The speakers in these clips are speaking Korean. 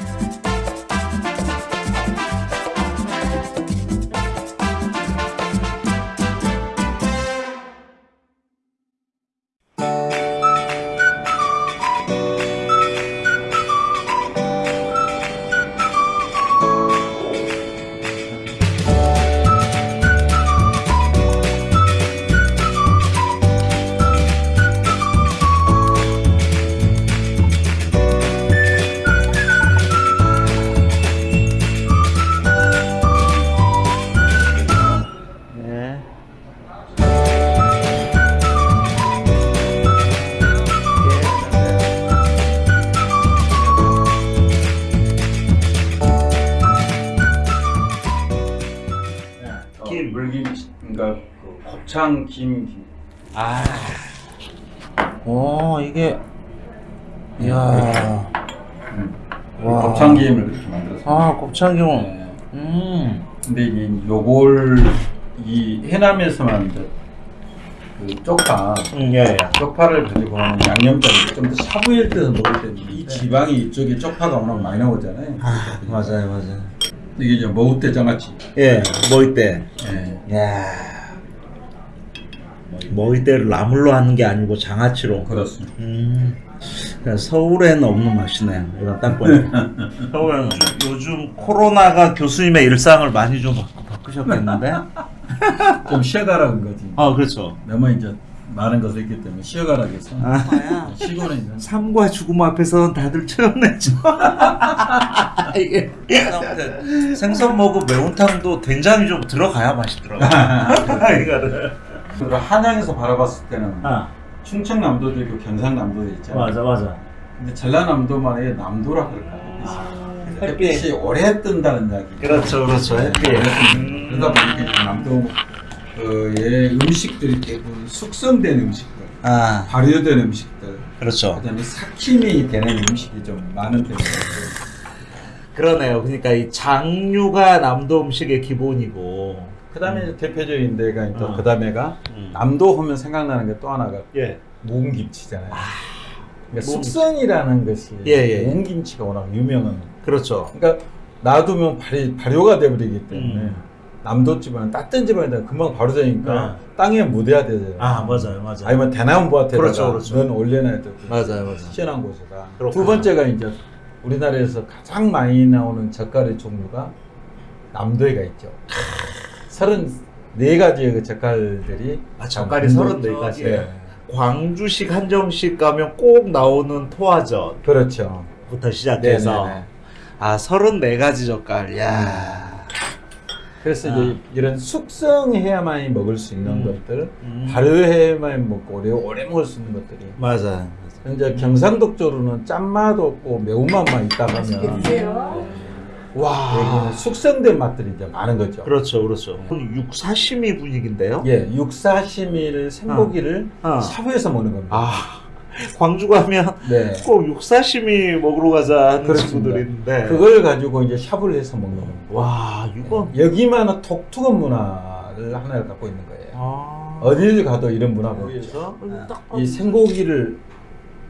네. 곱창 김 김. 아. 오, 이게. 이야. 음. 와. 곱창 김을 그렇게 만들었어요. 아, 곱창김. 네. 음. 근데 이 요걸 이 해남에서만 이제 그 쪽파 음, 예, 예. 쪽파를 가지고 하는 양념장을 좀더 샤브일 때서 먹을 때는 이 지방이 이쪽에 쪽파가 워낙 많이 나오잖아요. 아, 맞아요, 맞아요. 이게 이제 머우대 장아찌. 예, 머위 때. 예. 야. 머위 때를 나물로 하는 게 아니고 장아찌로. 그렇습니다. 음. 서울에는 없는 맛이네요. 이건 딱 보니까. 서울에는 요즘 코로나가 교수님의 일상을 많이 좀 바- 바꾸셨겠는데? 좀 쉬어가라 는 거지. 아, 그렇죠. 너무 이제 많은 것을 했기 때문에 쉬어가라 해서 아, 쉬고는 있는. 삶과 죽음 앞에서는 다들 체험했죠. 생선 먹고 매운탕도 된장이 좀 들어가야 맛있더라고. 이거를. 그리고 한양에서 바라봤을 때는 아, 충청남도도 있고 경상남도도 있잖아요. 맞아, 맞아. 근데 전라남도만의 남도라 그럴까? 아, 햇빛 이 오래 뜬다는 이야기. 그렇죠, 그렇죠. 햇빛. 오래 뜬다. 음. 그러다 보니까 남도 의 음식들이 대부분 숙성된 음식들, 아, 발효된 음식들, 그렇죠. 그다음에 삭힘이 되는 음식이 좀 많은 편이에요. 그러네요. 그러니까 이 장류가 남도 음식의 기본이고. 그다음에 이제 대표적인 데가 또 어. 그다음에가 음. 남도 하면 생각나는 게 또 하나가 예. 묵은김치잖아요. 그러니까 묵은- 숙성이라는 것이 예, 예. 묵은김치가 워낙 유명한. 그렇죠. 그러니까 놔두면 발이 발효가 돼버리기 때문에 음. 남도 집안은 따뜻한 집안에다 금방 바로 되니까 네. 땅에 묻어야 되잖아요. 아, 맞아요, 맞아요. 아니면 대나무 밭에다가 그렇죠, 그렇죠. 넌 올려놔야 돼. 맞아요, 맞아요. 시원한 곳에다. 그렇구나. 두 번째가 이제 우리나라에서 가장 많이 나오는 젓갈의 종류가 남도에가 있죠. 서른 네 가지의 그 젓갈들이 아, 젓갈이 남도- 34가지. 예. 광주식 한정식 가면 꼭 나오는 토화젓부터 그렇죠. 시작해서 네네네. 아 34가지 젓갈 야 그래서 아. 이제 이런 숙성해야만 먹을 수 있는 음. 것들, 음. 발효해야만 먹고 오래 오래 먹을 수 있는 것들이. 맞아 이제 경상도 쪽으로는 짠맛 없고 매운맛만 있다 드세요. 와 여기는 숙성된 맛들이 이제 많은 거죠. 그렇죠 그렇죠 육사시미 분위기인데요 예, 육사시미를 생고기를 어. 샤브해서 먹는 겁니다. 아 광주 가면 네. 꼭 육사시미 먹으러 가자 하는 그렇습니다. 친구들이 있는데 그걸 가지고 이제 샤브를 해서 먹는 겁니다. 와 이건 여기만은 독특한 문화를 하나를 갖고 있는 거예요. 아 어디를 가도 이런 문화가 있죠. 그래서 딱이 생고기를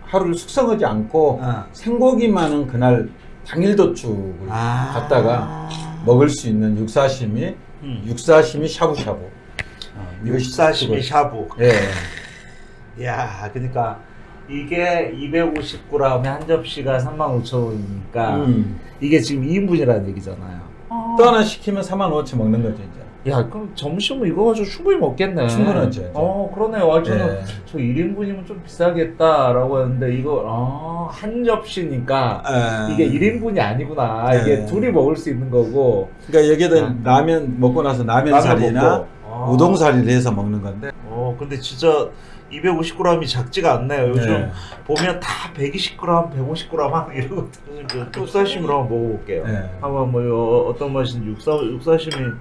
하루를 숙성하지 않고 아. 생고기만은 그날 당일 도축을 아. 갖다가 먹을 수 있는 육사시미, 음. 육사시미 샤브샤브. 어, 육사시미 샤브 예. 야, 그러니까 이게 250g에 한 접시가 35,000원이니까 음. 이게 지금 2인분이라는 얘기잖아요. 또 하나 시키면 4만 5천 먹는 거죠 이제. 야, 그럼 점심은 이거 가지고 충분히 먹겠네. 충분하죠. 어, 그러네요. 아, 저는 예. 저 1인분이면 좀 비싸겠다 라고 했는데 이거 아, 한 접시니까 이게 1인분이 아니구나. 이게 예. 둘이 먹을 수 있는 거고. 그러니까 여기에다 아. 라면 먹고 나서 라면 라면 살이나 먹고. 아. 우동 살이를 해서 먹는 건데. 어, 근데 진짜 250g이 작지가 않네요. 요즘 네. 보면 다 120g, 150g 하는 이러거든요. 그 육사심으로 한번 먹어볼게요. 네. 한번 뭐 요- 어떤 맛인지 육사 육사심이 야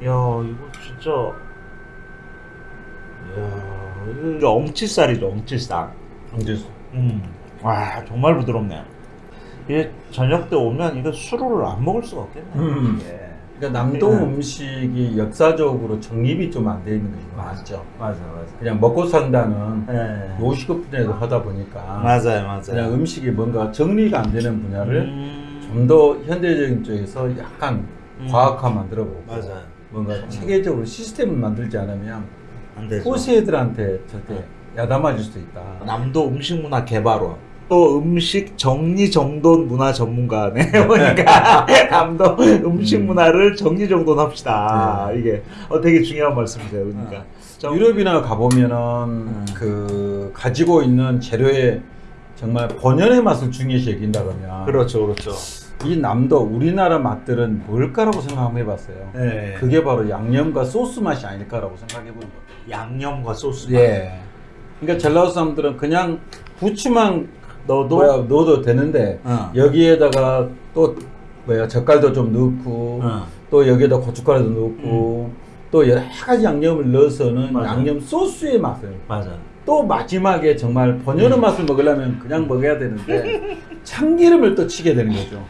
이거 진짜 야 이거 엄치살이죠 엄치살. 음. 와 정말 부드럽네요. 이게 저녁 때 오면 이거 수로를 안 먹을 수가 없겠네요. 음. 예. 그러니까 남도 네. 음식이 역사적으로 정립이 좀 안 돼 있는 것이 많죠. 맞아 맞아. 그냥 먹고 산다는 예. 요식업 분야에서 하다 보니까 맞아요 맞아요. 그냥 음식이 뭔가 정리가 안 되는 분야를 음. 좀더 현대적인 쪽에서 약간 음. 과학화 만들어보고 맞아요. 뭔가 체계적으로 시스템을 만들지 않으면 안 되죠. 호세들한테 절대 야단맞을 수도 있다. 남도 음식 문화 개발원. 또 음식 정리정돈 문화 전문가네 보니까 남도 음식 음. 문화를 정리정돈합시다 이게 어, 되게 중요한 말씀이세요 그러니까 정- 유럽이나 가보면은 그 가지고 있는 재료의 정말 본연의 맛을 중요시 여긴다 그러면 그렇죠 그렇죠 이 남도 우리나라 맛들은 뭘까라고 생각 한번 해봤어요. 네. 그게 바로 양념과 소스 맛이 아닐까라고 생각해 보는 거예요. 양념과 소스 예. 그러니까 젤라우스 사람들은 그냥 부추만 너도 뭐야 넣어도 되는데 어. 여기에다가 또 뭐야 젓갈도 좀 넣고 어. 또 여기에다 고춧가루도 넣고 또 여러 가지 양념을 넣어서는 맞아. 양념 소스의 맛을 맞아 또 마지막에 정말 본연의 음. 맛을 먹으려면 그냥 먹어야 되는데 참기름을 또 치게 되는 거죠.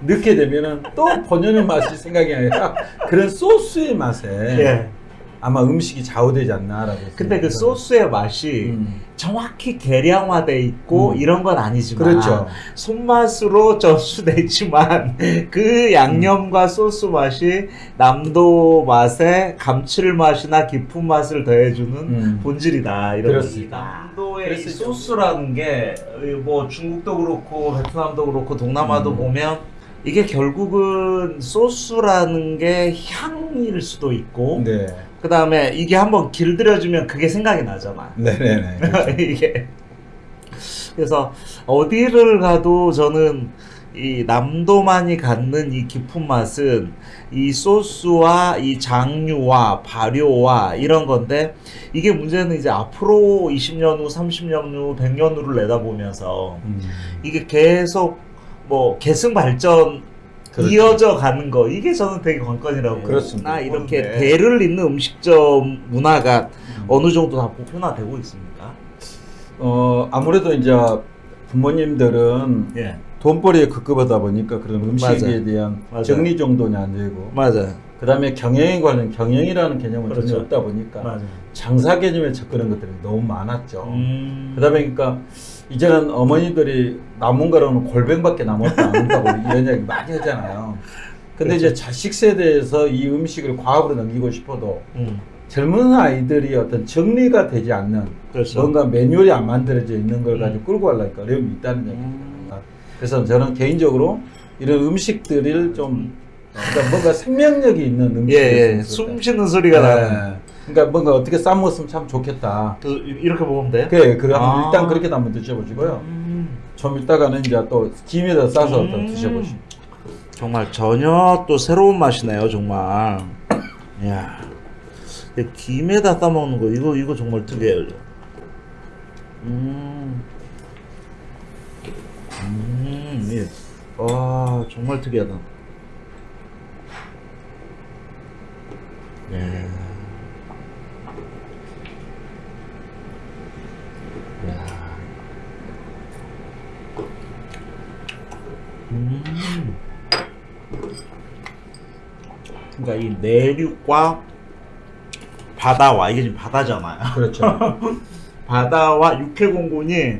넣게 되면은 또 본연의 맛이 생각이 아니라 그런 소스의 맛에 예. 아마 음식이 좌우되지 않나라고. 근데 그. 소스의 맛이 음. 정확히 계량화돼 있고 음. 이런 건 아니지만 그렇죠. 손맛으로 전수되지만 그 양념과 소스 맛이 남도 맛에 감칠맛이나 깊은 맛을 더해주는 음. 본질이다 이런 그렇습니다. 남도의. 소스라는 게 뭐 중국도 그렇고 베트남도 그렇고 동남아도 음. 보면 이게 결국은 소스라는 게 향일 수도 있고 네. 그 다음에 이게 한번 길들여주면 그게 생각이 나잖아. 네네네. 그렇죠. 이게 그래서 어디를 가도 저는 이 남도만이 갖는 이 깊은 맛은 이 소스와 이 장류와 발효와 이런 건데 이게 문제는 이제 앞으로 20년 후, 30년 후, 100년 후를 내다보면서 음. 이게 계속 뭐 계승 발전 그렇죠. 이어져 가는 거 이게 저는 되게 관건이라고 네, 그렇습니다. 나 이렇게 그런데- 대를 잇는 음식점 문화가 음. 어느 정도 다 보편화되고 있습니까? 어 아무래도 이제 부모님들은 예, 돈벌이에 급급하다 보니까 그런 음식에 맞아요. 대한 맞아요. 정리 정돈이 안 되고 맞아요. 그 다음에 경영에 관련 경영이라는 개념은 그렇죠. 전혀 없다 보니까 맞아요. 장사 개념에 접근한 것들이 너무 많았죠. 음. 그 다음에 그러니까 이제는 어머니들이 남은 거로는 골뱅밖에 남았다 안 한다고 이런 이야기 많이 하잖아요. 근데 그렇죠. 이제 자식 세대에서 이 음식을 과학으로 넘기고 싶어도 음. 젊은 아이들이 어떤 정리가 되지 않는 그렇죠. 뭔가 매뉴얼이 안 만들어져 있는 걸 음. 가지고 끌고 가려니까 어려움이 있다는 얘기입니다. 음. 그래서 저는 개인적으로 이런 음식들을 좀 그러니까 뭔가 생명력이 있는 음식. 예, 예. 숨 쉬는 소리가 나는. 그러니까 뭔가 어떻게 싸먹었으면 참 좋겠다. 그 이렇게 먹으면 돼요? 그래, 그래 아. 일단 그렇게 한번 드셔보시고요. 음. 좀 이따가는 이제 또 김에다 싸서 또 음. 드셔보시고. 정말 전혀 또 새로운 맛이네요, 정말. 야, 김에다 싸 먹는 거 이거 이거 정말 특이해요. 음, 음, 예. 와 정말 특이하다. 예. 야. 음. 그러니까 이 내륙과 바다와 이게 지금 바다잖아요. 그렇죠. 바다와 육해공군이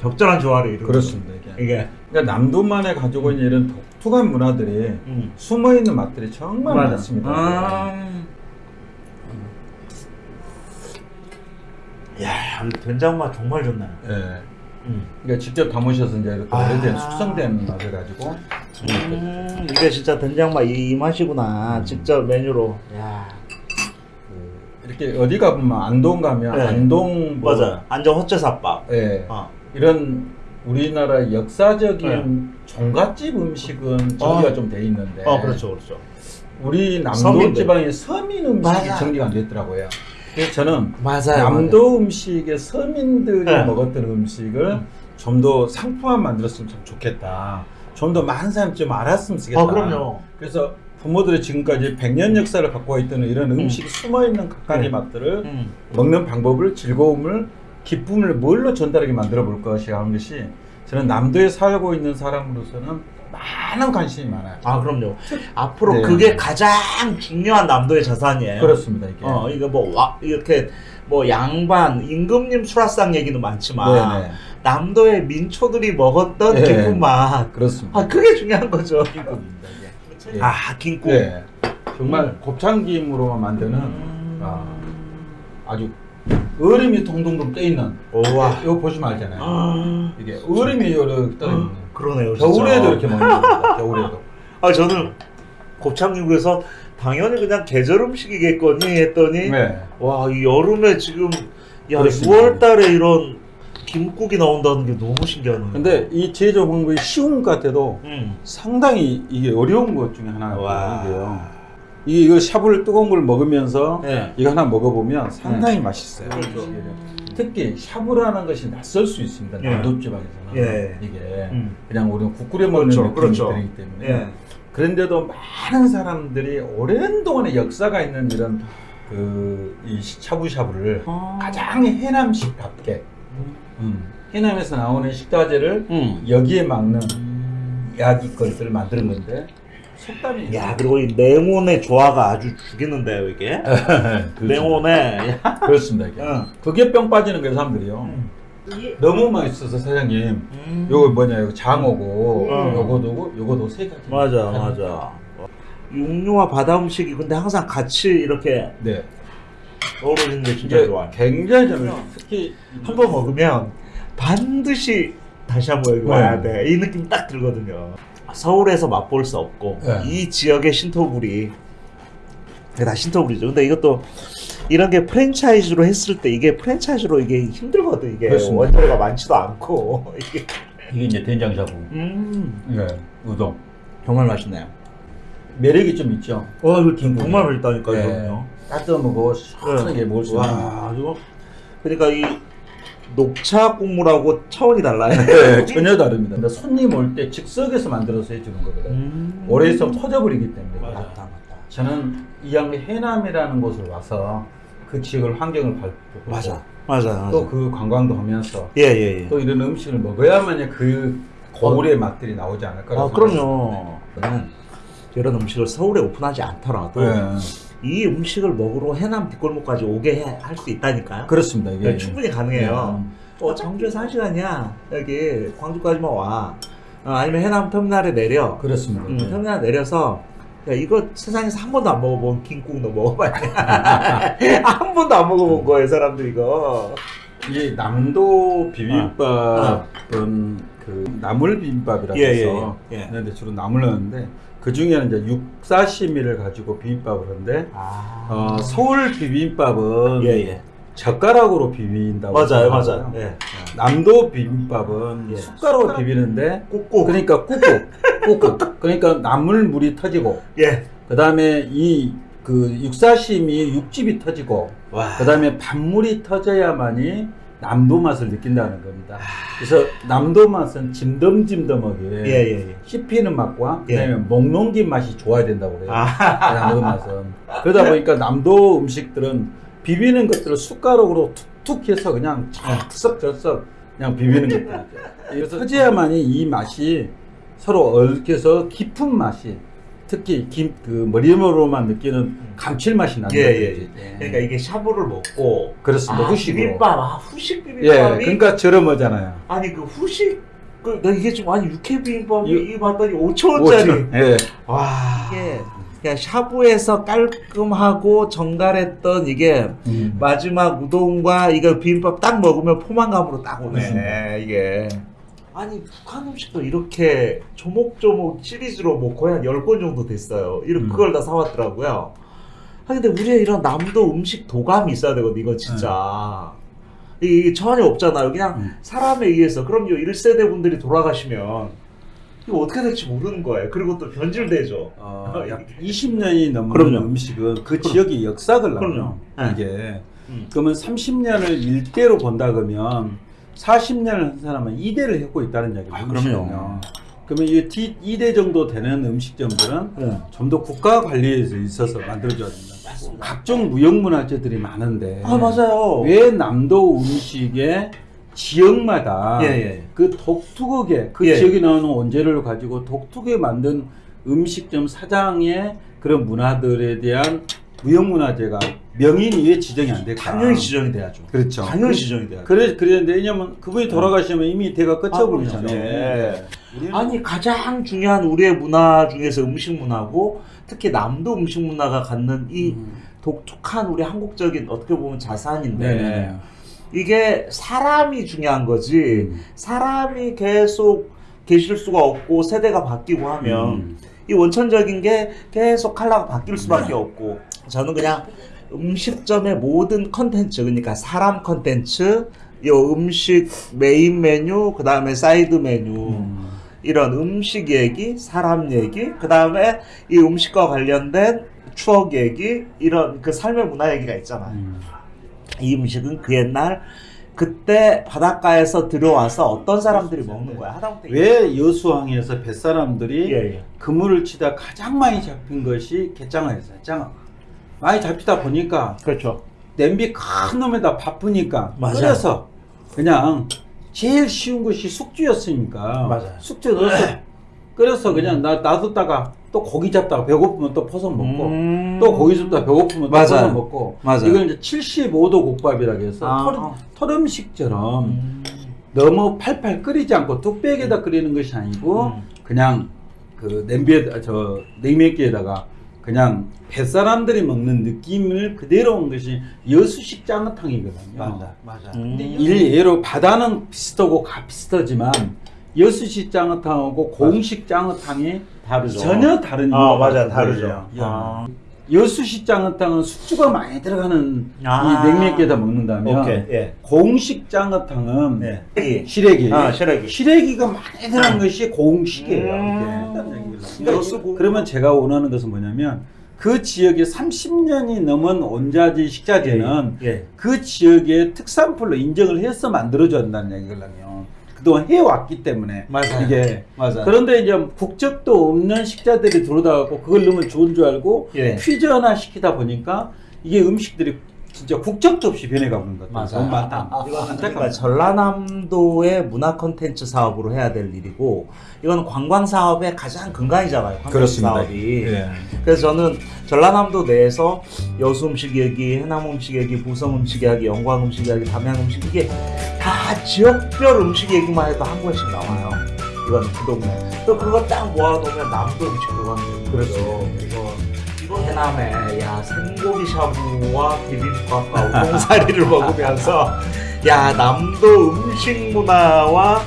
적절한 조화를 이루는 그렇습니다. 이게 그러니까 남도만에 가지고 있는 이런 독 특한 문화들이 음. 숨어 있는 맛들이 정말 맞아. 많습니다. 아. 야, 이 된장 맛 정말 좋네. 예. 음. 그러니까 직접 담으셔서 이제 이렇게 아. 오래된 숙성된 맛을 가지고 음, 이게 진짜 된장 맛이 맛이구나. 직접 메뉴로. 야. 그 이렇게 어디 가보면 안동 가면 네. 안동 뭐 맞아. 안정 호채사밥. 예. 어. 이런 우리나라 역사적인 네. 종갓집 음식은 정리가 어. 좀돼 있는데 어, 그렇죠, 그렇죠. 우리 남도. 지방의 서민 음식이 맞아. 정리가 안 됐더라고요. 그래서 저는 맞아요. 남도 음식의 서민들이 네. 먹었던 음식을 좀더 상품화 만들었으면 참 좋겠다. 좀 더 많은 사람이 좀 알았으면 좋겠다. 아, 그럼요. 그래서 부모들이 지금까지 100년 역사를 갖고 있던 이런 음식이 숨어있는 각각의 음. 맛들을 음. 먹는 방법을 즐거움을 기쁨을 뭘로 전달하게 만들어 볼 것이야 하는 것이 저는 남도에 살고 있는 사람으로서는 많은 관심이 많아요. 아, 그럼요. 앞으로 네. 그게 가장 중요한 남도의 자산이에요. 그렇습니다 이게. 어, 이거 뭐, 와, 이렇게, 뭐, 양반, 임금님 수라상 얘기는 많지만, 네네. 남도의 민초들이 먹었던 예. 깊은 맛. 그렇습니다. 아 그게 중요한 거죠. 김국입니다. 예. 아 김국. 예. 정말 곱창김으로만 만드는 음. 아, 아주 얼음이 동동동 떠 있는. 우와. 이거 보시면 알잖아요. 아, 이게 얼음이 이렇게 떠 있는. 그러네요. 겨울에도 이렇게 먹는 겁니다. 겨울에도. 아 저는 곱창육에서 당연히 그냥 계절 음식이겠거니 했더니 네. 와이 여름에 지금 야 그렇습니다. 6월달에 이런 김국이 나온다는 게 너무 신기하네요. 근데 이 제조 방법이 쉬운 것 같아도 음. 상당히 이게 어려운 것 중에. 있는데요. 이게 이걸 샤브를 뜨거운 걸 먹으면서 네. 이거 하나 먹어보면 상당히 맛있어요. 그렇죠. 특히 샤브라는 것이 낯설 수 있습니다. 예. 남도 지방에서는 예. 이게 음. 그냥 우리는 국 끓여 먹는 그렇죠, 그렇죠. 들기 때문에 예. 그런데도 많은 사람들이 오랜 동안의 역사가 있는 이런 그 이 샤브샤브를 아. 가장 해남식답게 음, 해남에서 나오는 식자재를 음. 여기에 막는 야기 것을 만드는 건데 속담이 야 그리고 이 냉온의 조화가 아주 죽이는데요 이게. 냉온에. 그렇습니다 이게 응. 그게 병 빠지는 거예요 사람들이요 너무 맛있어서 사장님 음. 요거 뭐냐 이거 장어고 응. 요거도 요거도 세 가지 맞아 맞아. 육류와 바다 음식이 근데 항상 같이 이렇게 네 어우러지는 게 진짜 좋아요. 굉장히 잘 특히 한 번 먹으면 반드시 다시 한번 여기 네. 와야 돼. 이 느낌 딱 들거든요. 서울에서 맛볼 수 없고 네. 이 지역의 신토불이 다 신토불이죠. 근데 이것도 이런 게 프랜차이즈로 했을 때 이게 프랜차이즈로 이게 힘들거든 이게 그렇습니다. 원재료가 많지도 않고 이게 이게 이제 된장샤브 음네 우동 정말 맛있네요. 매력이 좀 있죠 와 이거 정말 맛있다니까요. 네. 이거는요. 따뜻한 먹고 시원하게 먹을 수 있는 와 이거 그러니까 이 녹차 국물하고 차원이 달라요. 네, 전혀 다릅니다 근데 손님 올 때 즉석에서 만들어서 해주는 거거든요 음. 오래 있으면 터져버리기 때문에 맞다 맞다. 저는 이양 해남이라는 곳을 와서 그 지역을 환경을 밟고 맞아 맞아 맞아. 또 그 관광도 하면서 예 예 예. 또 이런 음식을 먹어야만 그 거울의 맛들이 나오지 않을까 아 그럼요. 저는 이런 음식을 서울에 오픈하지 않더라도 네. 이 음식을 먹으러 해남 뒷골목까지 오게 할 수 있다니까요. 그렇습니다 이게 네, 충분히 가능해요. 네. 어, 청주에서 한 시간이야. 여기 광주까지만 와. 어, 아니면 해남 터미널에 내려. 그렇습니다 음, 네. 터미널 내려서 야, 이거 세상에서 한 번도 안 먹어본 김국 너 먹어봐야 돼. 한 번도 안 먹어본 거예요, 사람들 이거. 이 남도 비빔밥은 그 나물 비빔밥이라고 예, 예, 해서 예, 예. 근데 주로 나물 넣는데 그 중에는 이제 육사시미를 가지고 비빔밥을 하는데 아. 어, 서울 비빔밥은 예, 예. 젓가락으로 비빈다고 맞아요, 맞아요. 예. 남도 비빔밥은 예. 숟가락으로 비비는데 꾹꾹. 그러니까 꾹꾹 꾹꾹 그러니까 나물 물이 터지고 예. 그 다음에 이 그 육사심이 육즙이 터지고 와. 그 다음에 밥물이 터져야만이 남도 맛을 느낀다는 겁니다. 그래서 남도 맛은 짐덤짐덤하게 예, 예, 예. 씹히는 맛과 예. 그다음에 목 넘긴 맛이 좋아야 된다고 그래요. 아. 남도 맛은 그러다 보니까 남도 음식들은 비비는 것들을 숟가락으로 툭툭 해서 그냥 척석저석 그냥 비비는 것들이죠. 그래서 터져야만이 이 맛이 서로 얽혀서 깊은 맛이 특히 김, 그 머리로만 느끼는 감칠맛이 나는 예, 거죠. 예, 이제. 그러니까 이게 샤브를 먹고 그렇습니다. 아, 후식으로. 비빔밥, 아, 후식 예, 비빔밥이 그러니까 저렴하잖아요. 아니 그 후식 그, 나 이게 지금 아니 육회 비빔밥이 유- 이 봤더니 5천 원짜리. 오천- 예. 와. 이게 그냥 샤브에서 깔끔하고 정갈했던 이게 음. 마지막 우동과 이거 비빔밥 딱 먹으면 포만감으로 딱 오네 그렇습니다. 이게. 아니 북한 음식도 이렇게 조목조목 시리즈로 뭐 거의 한 10권 정도 됐어요. 이런 음. 그걸 다 사왔더라고요. 아 근데 우리의 이런 남도 음식 도감이 있어야 되거든 이거 진짜. 이게 전혀 없잖아요. 그냥 음. 사람에 의해서 그럼요 1세대 분들이 돌아가시면 이거 어떻게 될지 모르는 거예요. 그리고 또 변질되죠. 어, 약 20년이 넘는 그럼요. 음식은 그 지역의 역사를 나요. 그럼요. 네. 이게 음. 그러면 30년을 일대로 본다 그러면 40년을 한 사람은 2대를 했고 있다는 얘기예요. 아, 그럼요. 그러면 이 2대 정도 되는 음식점들은 네. 좀더 국가 관리에 있어서 만들어져야 됩니다. 각종 무형문화재들이 많은데 아 맞아요. 왜 남도 음식의 지역마다 예, 예. 그 독특하게 그 예. 지역에 나오는 원재료를 가지고 독특하게 만든 음식점 사장의 그런 문화들에 대한 무형문화재가 명인이 왜 지정이 안 될까? 당연히 지정이 돼야죠. 그렇죠. 당연히 지정이 돼야죠. 그래 그랬는데 왜냐면 그분이 돌아가시면 이미 대가 끝쳐버리잖아요. 네. 우리는 아니 가장 중요한 우리의 문화 중에서 음식 문화고 특히 남도 음식 문화가 갖는 이 음. 독특한 우리 한국적인 어떻게 보면 자산인데 네. 이게 사람이 중요한 거지 음. 사람이 계속 계실 수가 없고 세대가 바뀌고 하면 음. 이 원천적인 게 계속 컬러가 바뀔 수밖에 없고 저는 그냥 음식점의 모든 컨텐츠 그러니까 사람 컨텐츠 요 음식 메인 메뉴 그 다음에 사이드 메뉴 음. 이런 음식 얘기 사람 얘기 그 다음에 이 음식과 관련된 추억 얘기 이런 그 삶의 문화 얘기가 있잖아요 음. 이 음식은 그 옛날 그때 바닷가에서 들어와서 어떤 사람들이 먹는 거야 하다못해 왜 여수항에서 뱃사람들이 예, 예. 그물을 치다 가장 많이 잡힌 것이 갯장어였어요. 짱어. 많이 잡히다 보니까 그렇죠 냄비 큰 놈에다 바쁘니까 맞아요. 끓여서 그냥 제일 쉬운 것이 숙주였으니까 맞아요. 숙주 넣어서 끓여서 그냥 나, 놔뒀다가 또 고기 잡다가 배고프면 또 퍼서 먹고 음. 또 고기 잡다가 배고프면 또 맞아요. 퍼서 먹고 맞아요. 이걸 이제 75도 국밥이라고 해서 아. 털, 털 음식처럼 음. 너무 팔팔 끓이지 않고 뚝배기에다 끓이는 것이 아니고 음. 그냥 그 냄비에 저 냉면기에다가 그냥 뱃사람들이 먹는 느낌을 그대로 온 것이 여수식 짱어탕이거든요. 맞아. 음. 일예로 바다는 비슷하고 가 비슷하지만 여수식 짱어탕하고 공식 짱어탕이 다르죠 전혀 다른 아 맞아 다르죠 거예요. 아. 여수식 짱어탕은 숙주가 많이 들어가는 아. 이 냉면기에다 먹는다면 오케이 예 공식 짱어탕은 네. 시래기 아 시래기 시래기가 많이 들어간 것이 공식이에요. 음. 공- 그러면 제가 원하는 것은 뭐냐면 그 지역에 30년이 넘은 원자재 식자재는 예. 그 지역의 특산물로 인정을 해서 만들어줘야 한다는 얘기거든요. 그동안 해왔기 때문에 맞아요. 이게 맞아 그런데 이제 국적도 없는 식자들이 들어다갖고 그걸 넣으면 좋은 줄 알고 예. 퓨전화 시키다 보니까 이게 음식들이 진짜 국적도 없이 변해가 버는 것 같아요. 맞아. 너무 많다. 이거 안타깝다. 전라남도의 문화 콘텐츠 사업으로 해야 될 일이고 이건 관광 사업의 가장 근간이잖아요. 그렇습니다. 사업이. 예. 그래서 저는 전라남도 내에서 여수 음식 얘기, 해남 음식 얘기, 부성 음식 얘기, 영광 음식 얘기, 담양 음식 이게 다 지역별 음식 얘기만 해도 한 권씩 나와요. 이건 그 동네. 또 그거 딱 모아놓으면 남도 음식 들어가는 거죠. 그래서 이번 해남에 야 생고기 샤브와 비빔밥과 우동사리를 먹으면서 야 남도 음식 문화와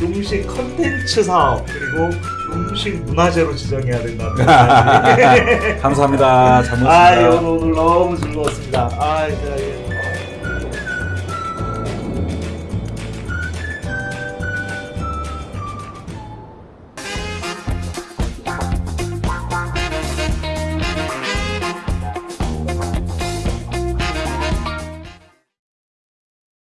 음식 컨텐츠 사업 그리고 음식 문화재로 지정해야 된다는 감사합니다. 잘 먹었습니다. 아, 오늘, 너무 즐거웠습니다. 아.